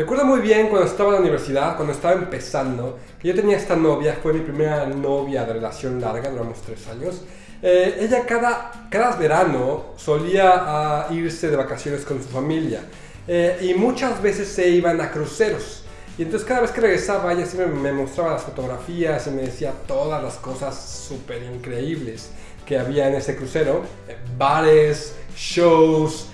Recuerdo muy bien cuando estaba en la universidad, cuando estaba empezando, que yo tenía esta novia, fue mi primera novia de relación larga, duramos tres años. Eh, ella cada, cada verano solía ah, irse de vacaciones con su familia eh, y muchas veces se iban a cruceros. Y entonces cada vez que regresaba ella siempre me mostraba las fotografías y me decía todas las cosas súper increíbles que había en ese crucero. Eh, bares, shows,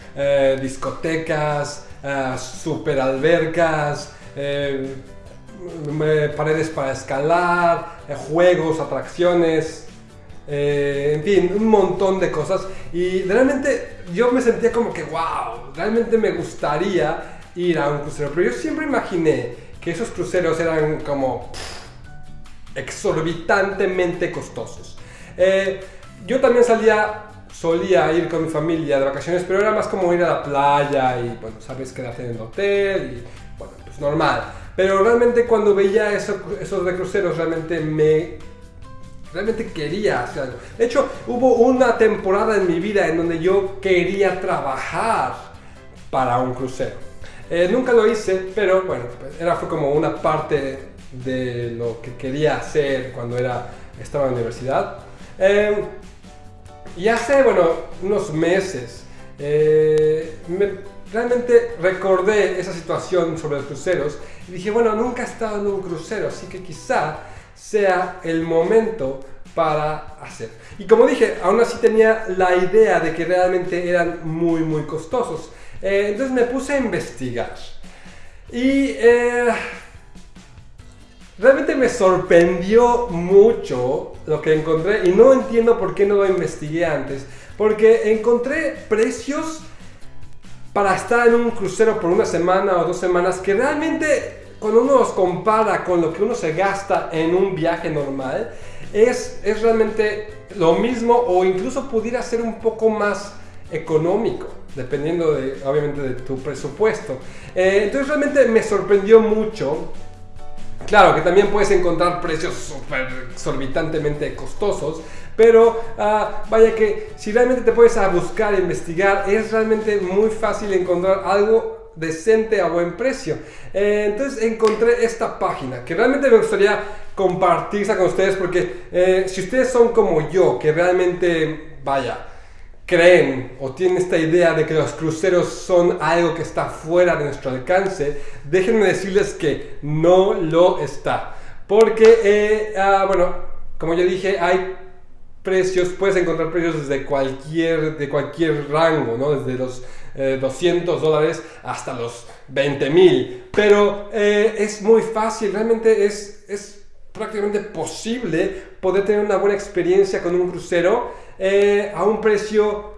discotecas, uh, super albercas, eh, paredes para escalar, eh, juegos, atracciones, en fin, un montón de cosas. Y realmente yo me sentía como que, wow, realmente me gustaría ir a un crucero. Pero yo siempre imaginé que esos cruceros eran como exorbitantemente costosos. yo también salía solía ir con mi familia de vacaciones, pero era más como ir a la playa y, bueno, sabes, quedarte en el hotel y, bueno, pues normal. Pero realmente cuando veía eso, esos de cruceros, realmente me... Realmente quería hacer algo. De hecho, hubo una temporada en mi vida en donde yo quería trabajar para un crucero. Eh, nunca lo hice, pero bueno, pues era fue como una parte de lo que quería hacer cuando era, estaba en la universidad. Eh, y hace, bueno, unos meses, eh, realmente recordé esa situación sobre los cruceros y dije, bueno, nunca he estado en un crucero, así que quizá sea el momento para hacer. Y como dije, aún así tenía la idea de que realmente eran muy, muy costosos. Eh, entonces me puse a investigar. Y eh, Realmente me sorprendió mucho lo que encontré y no entiendo por qué no lo investigué antes. Porque encontré precios para estar en un crucero por una semana o dos semanas que realmente cuando uno los compara con lo que uno se gasta en un viaje normal, es, es realmente lo mismo o incluso pudiera ser un poco más económico, dependiendo de, obviamente de tu presupuesto. Eh, entonces realmente me sorprendió mucho Claro que también puedes encontrar precios súper exorbitantemente costosos, pero ah, vaya que si realmente te puedes a buscar e investigar, es realmente muy fácil encontrar algo decente a buen precio. Eh, entonces encontré esta página que realmente me gustaría compartirla con ustedes porque eh, si ustedes son como yo, que realmente, vaya, creen o tienen esta idea de que los cruceros son algo que está fuera de nuestro alcance, déjenme decirles que no lo está. Porque, eh, ah, bueno, como ya dije, hay precios, puedes encontrar precios desde cualquier, de cualquier rango, ¿no? Desde los 200 eh, dólares hasta los 20 mil. Pero eh, es muy fácil, realmente es, es prácticamente posible poder tener una buena experiencia con un crucero eh, a un precio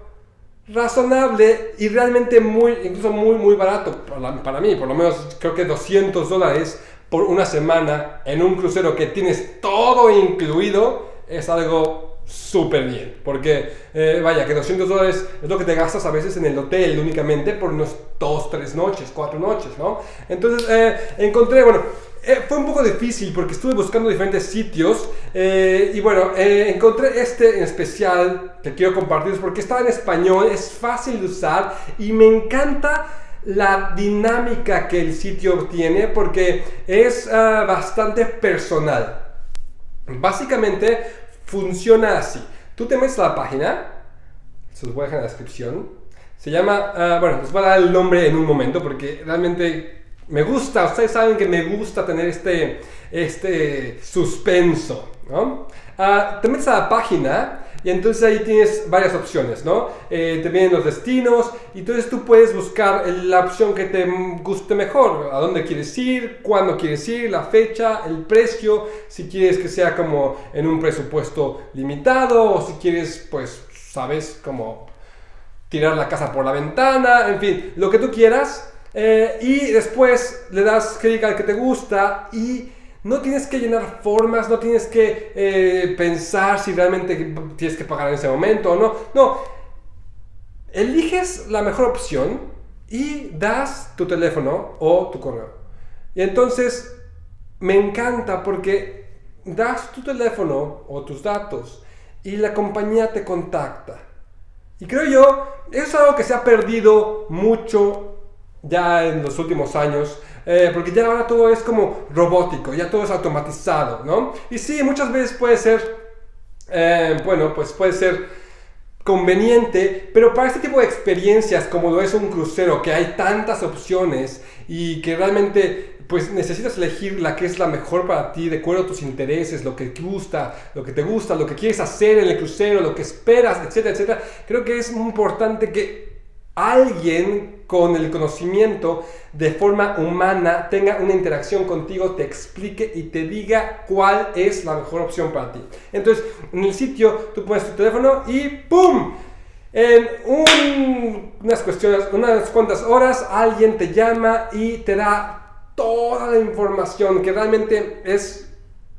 razonable y realmente muy, incluso muy, muy barato. Para, para, mí, por lo menos creo que 200 dólares por una semana en un crucero que tienes todo incluido es algo súper bien, porque eh, vaya, que 200 dólares es lo que te gastas a veces en el hotel únicamente por unos 2, 3 noches, 4 noches, ¿no? Entonces eh, encontré, bueno, eh, fue un poco difícil porque estuve buscando diferentes sitios eh, y bueno, eh, encontré este en especial que quiero compartir porque está en español, es fácil de usar y me encanta la dinámica que el sitio tiene porque es ah, bastante personal. Básicamente funciona así. Tú te metes a la página, se los voy a dejar en la descripción. Se llama, ah, bueno, les voy a dar el nombre en un momento porque realmente me gusta, ustedes saben que me gusta tener este, este suspenso, ¿no? Ah, te metes a la página y entonces ahí tienes varias opciones, ¿no? Eh, te vienen los destinos y entonces tú puedes buscar la opción que te guste mejor, a dónde quieres ir, cuándo quieres ir, la fecha, el precio, si quieres que sea como en un presupuesto limitado o si quieres, pues, sabes, como tirar la casa por la ventana, en fin, lo que tú quieras. Eh, y después le das clic al que te gusta y no tienes que llenar formas, no tienes que eh, pensar si realmente tienes que pagar en ese momento o no. No, eliges la mejor opción y das tu teléfono o tu correo. Y entonces me encanta porque das tu teléfono o tus datos y la compañía te contacta. Y creo yo, eso es algo que se ha perdido mucho ya en los últimos años. Eh, porque ya ahora todo es como robótico, ya todo es automatizado, ¿no? Y sí, muchas veces puede ser, eh, bueno, pues puede ser conveniente, pero para este tipo de experiencias como lo es un crucero, que hay tantas opciones y que realmente pues necesitas elegir la que es la mejor para ti, de acuerdo a tus intereses, lo que te gusta, lo que te gusta, lo que quieres hacer en el crucero, lo que esperas, etcétera, etcétera. Creo que es muy importante que alguien con el conocimiento de forma humana tenga una interacción contigo, te explique y te diga cuál es la mejor opción para ti. Entonces, en el sitio tú pones tu teléfono y ¡pum! En unas cuestiones, unas cuantas horas, alguien te llama y te da toda la información que realmente es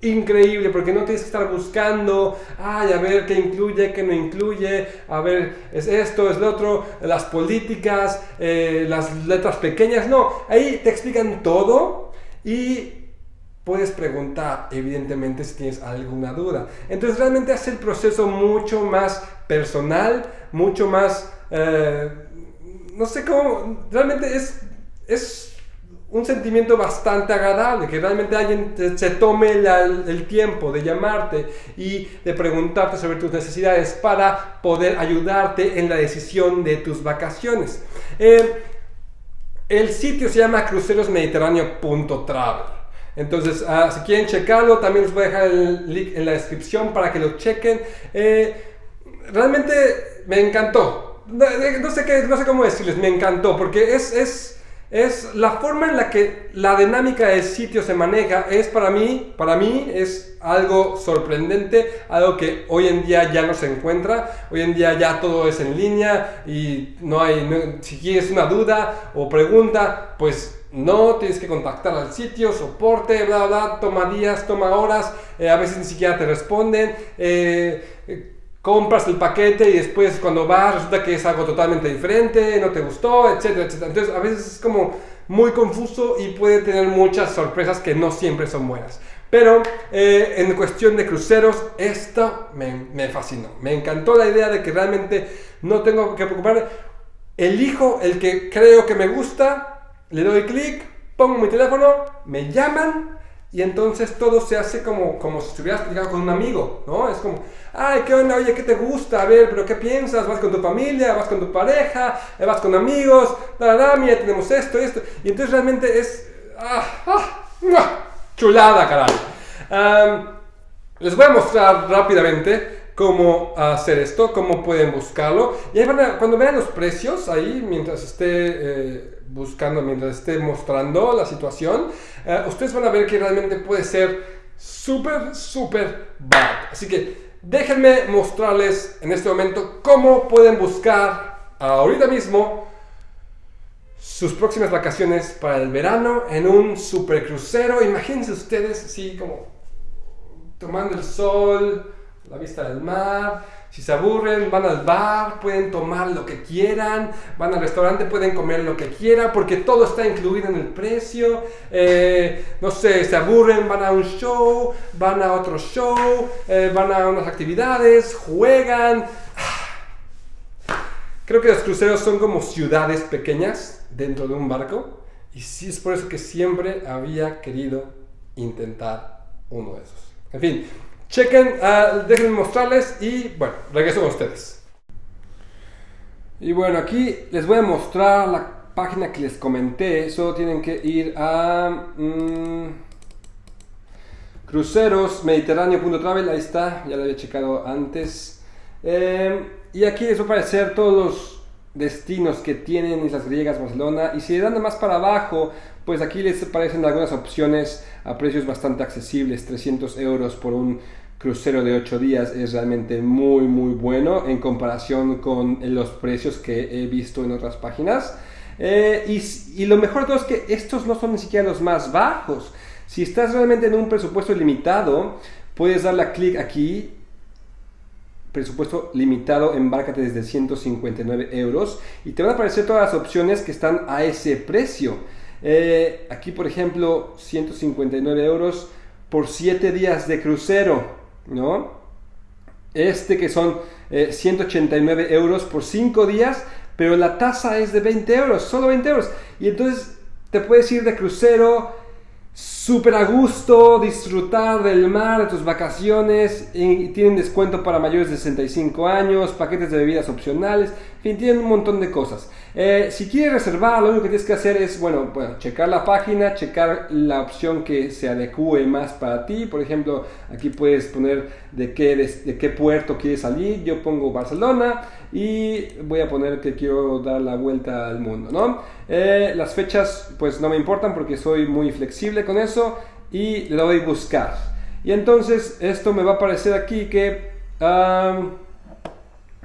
increíble porque no tienes que estar buscando, ay, a ver qué incluye, qué no incluye, a ver, es esto, es lo otro, las políticas, eh, las letras pequeñas, no, ahí te explican todo y puedes preguntar, evidentemente, si tienes alguna duda. Entonces realmente hace el proceso mucho más personal, mucho más, eh, no sé cómo, realmente es, es un sentimiento bastante agradable, que realmente alguien se tome el tiempo de llamarte y de preguntarte sobre tus necesidades para poder ayudarte en la decisión de tus vacaciones. Eh, el sitio se llama crucerosmediterráneo.travel. Entonces, ah, si quieren checarlo, también les voy a dejar el link en la descripción para que lo chequen. Eh, realmente me encantó. No, sé qué, no sé cómo decirles, me encantó, porque es es la forma en la que la dinámica del sitio se maneja es para mí, para mí es algo sorprendente, algo que hoy en día ya no se encuentra, hoy en día ya todo es en línea y no hay, si quieres una duda o pregunta, pues no, tienes que contactar al sitio, soporte, bla, bla, toma días, toma horas, eh, a veces ni siquiera te responden. Eh, compras el paquete y después cuando vas resulta que es algo totalmente diferente, no te gustó, etcétera, etcétera. Entonces a veces es como muy confuso y puede tener muchas sorpresas que no siempre son buenas. Pero eh, en cuestión de cruceros, esto me, me, fascinó. Me encantó la idea de que realmente no tengo que preocuparme. Elijo el que creo que me gusta, le doy clic, pongo mi teléfono, me llaman y entonces todo se hace como, como si estuvieras platicando con un amigo, ¿no? Es como, ay, ¿qué onda? Oye, ¿qué te gusta? A ver, ¿pero qué piensas? ¿Vas con tu familia? ¿Vas con tu pareja? ¿Vas con amigos? Da, da, mira, tenemos esto esto. Y entonces realmente es... Ah, ah, chulada, caray. les voy a mostrar rápidamente cómo hacer esto, cómo pueden buscarlo. Y ahí van a, cuando vean los precios, ahí, mientras esté... Eh, buscando mientras esté mostrando la situación, eh, ustedes van a ver que realmente puede ser súper, súper barato. Así que déjenme mostrarles en este momento cómo pueden buscar ahorita mismo sus próximas vacaciones para el verano en un super crucero. Imagínense ustedes así como tomando el sol, la vista del mar si se aburren, van al bar, pueden tomar lo que quieran, van al restaurante, pueden comer lo que quieran, porque todo está incluido en el precio. Eh, no sé, se aburren, van a un show, van a otro show, eh, van a unas actividades, juegan. Creo que los cruceros son como ciudades pequeñas dentro de un barco. Y sí es por eso que siempre había querido intentar uno de esos. En fin, Chequen, uh, déjenme mostrarles y bueno, regreso con ustedes. Y bueno, aquí les voy a mostrar la página que les comenté. Solo tienen que ir a mmm, crucerosmediterráneo.travel. Ahí está, ya lo había checado antes. Eh, y aquí les va a aparecer todos los destinos que tienen Islas Griegas, Barcelona. Y si le dan más para abajo, pues aquí les aparecen algunas opciones a precios bastante accesibles. 300 euros por un crucero de 8 días es realmente muy muy bueno en comparación con los precios que he visto en otras páginas. Eh, y, y, lo mejor de todo es que estos no son ni siquiera los más bajos. Si estás realmente en un presupuesto limitado, puedes darle clic aquí. Presupuesto limitado, embárcate desde 159 euros y te van a aparecer todas las opciones que están a ese precio. Eh, aquí, por ejemplo, 159 euros por 7 días de crucero. ¿no? Este que son 189 eh, euros por 5 días, pero la tasa es de 20 euros, solo 20 euros. Y entonces te puedes ir de crucero súper a gusto, disfrutar del mar, de tus vacaciones, y tienen descuento para mayores de 65 años, paquetes de bebidas opcionales, en fin, tienen un montón de cosas. Eh, si quieres reservar, lo único que tienes que hacer es, bueno, bueno, checar la página, checar la opción que se adecue más para ti. Por ejemplo, aquí puedes poner de qué, de, qué puerto quieres salir. Yo pongo Barcelona y voy a poner que quiero dar la vuelta al mundo, ¿no? Eh, las fechas, pues no me importan porque soy muy flexible con eso y le doy buscar. Y entonces esto me va a aparecer aquí que,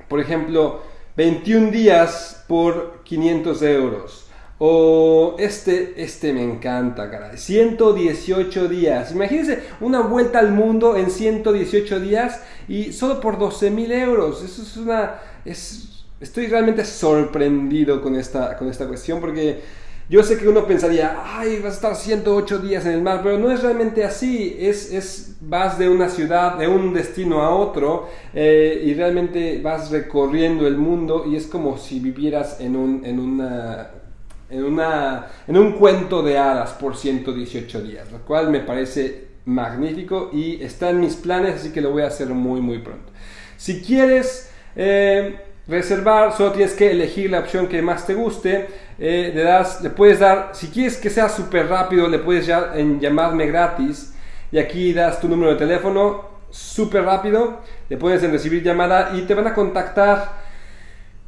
por ejemplo, 21 días por 500 euros. O este, este me encanta, caray. 118 días. Imagínense una vuelta al mundo en 118 días y solo por 12 mil euros. Eso es una... Es, estoy realmente sorprendido con esta, con esta cuestión porque yo sé que uno pensaría, ay, vas a estar 108 días en el mar, pero no es realmente así. Es, es vas de una ciudad, de un destino a otro, eh, y realmente vas recorriendo el mundo y es como si vivieras en un, en una, en una, en un cuento de hadas por 118 días, lo cual me parece magnífico y está en mis planes, así que lo voy a hacer muy, muy pronto. Si quieres... Eh, reservar, solo tienes que elegir la opción que más te guste. Eh, le, das, le puedes dar, si quieres que sea súper rápido, le puedes ya en llamarme gratis. Y aquí das tu número de teléfono, súper rápido. Le puedes recibir llamada y te van a contactar.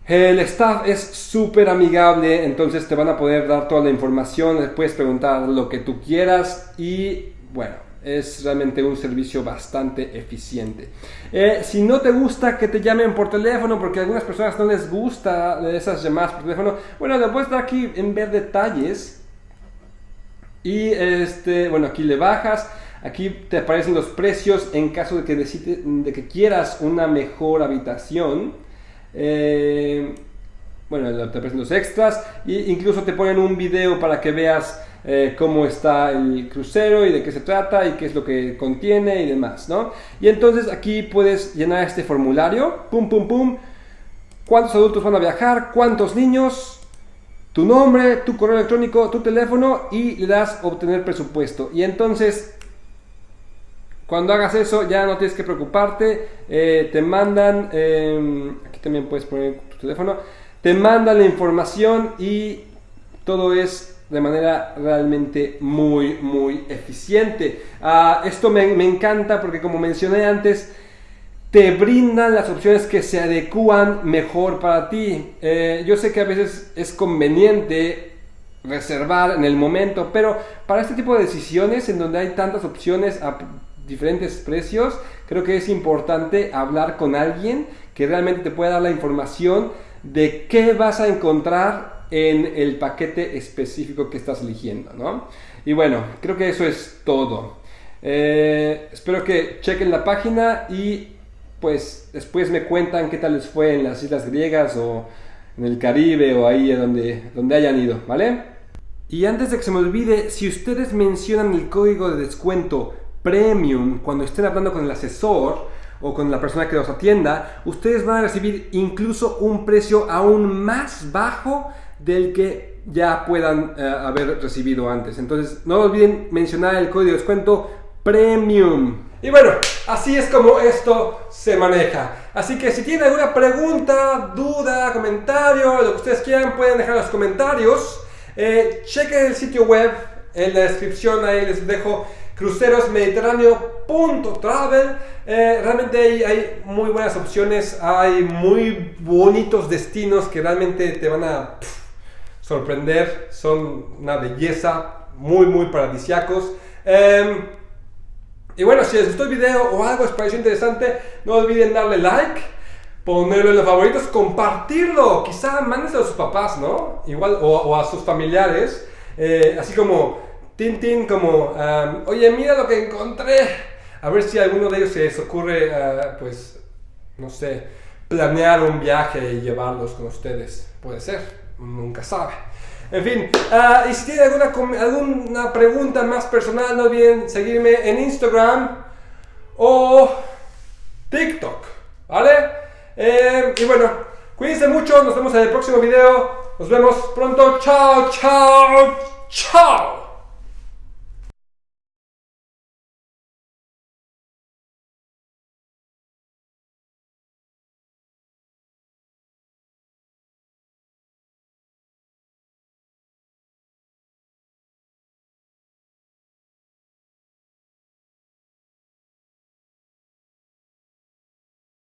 El staff es súper amigable, entonces te van a poder dar toda la información. Le puedes preguntar lo que tú quieras y bueno, es realmente un servicio bastante eficiente. Eh, si no te gusta que te llamen por teléfono, porque a algunas personas no les gusta esas llamadas por teléfono, bueno, le puedes dar aquí en ver detalles. Y este, bueno, aquí le bajas. Aquí te aparecen los precios en caso de que, de que quieras una mejor habitación. Eh, bueno, te aparecen los extras. E incluso te ponen un video para que veas eh, cómo está el crucero y de qué se trata y qué es lo que contiene y demás, ¿no? Y entonces aquí puedes llenar este formulario, pum, pum, pum, cuántos adultos van a viajar, cuántos niños, tu nombre, tu correo electrónico, tu teléfono y le das obtener presupuesto. Y entonces cuando hagas eso ya no tienes que preocuparte, eh, te mandan, em, aquí también puedes poner tu teléfono, te mandan la información y todo es de manera realmente muy, muy eficiente. Ah, esto me, encanta porque como mencioné antes, te brindan las opciones que se adecúan mejor para ti. Eh, yo sé que a veces es conveniente reservar en el momento, pero para este tipo de decisiones en donde hay tantas opciones a diferentes precios, creo que es importante hablar con alguien que realmente te pueda dar la información de qué vas a encontrar en el paquete específico que estás eligiendo, ¿no? Y bueno, creo que eso es todo. Eh, espero que chequen la página y pues después me cuentan qué tal les fue en las islas griegas o en el Caribe o ahí donde, donde hayan ido, ¿vale? Y antes de que se me olvide, si ustedes mencionan el código de descuento premium cuando estén hablando con el asesor, o con la persona que los atienda, ustedes van a recibir incluso un precio aún más bajo del que ya puedan eh, haber recibido antes. Entonces, no olviden mencionar el código de descuento Premium. Y bueno, así es como esto se maneja. Así que si tienen alguna pregunta, duda, comentario, lo que ustedes quieran, pueden dejar en los comentarios. Eh, chequen el sitio web, en la descripción ahí les dejo crucerosmediterráneo.travel. Eh, realmente hay, hay, muy buenas opciones, hay muy bonitos destinos que realmente te van a sorprender, son una belleza, muy, muy paradisiacos. Em, y bueno, si les gustó el video o algo les pareció interesante, no olviden darle like, ponerlo en los favoritos, compartirlo, quizá mándense a sus papás, ¿no? Igual, o, a sus familiares, eh, así como, tin, como, em, oye, mira lo que encontré. A ver si a alguno de ellos se les ocurre, eh, pues, no sé, planear un viaje y llevarlos con ustedes. Puede ser nunca sabe. En fin, ah, y si tienen alguna, alguna pregunta más personal, no olviden seguirme en Instagram o TikTok, ¿vale? Eh, y bueno, Cuídense mucho, nos vemos en el próximo video. Nos vemos pronto. Chao, chao, chao.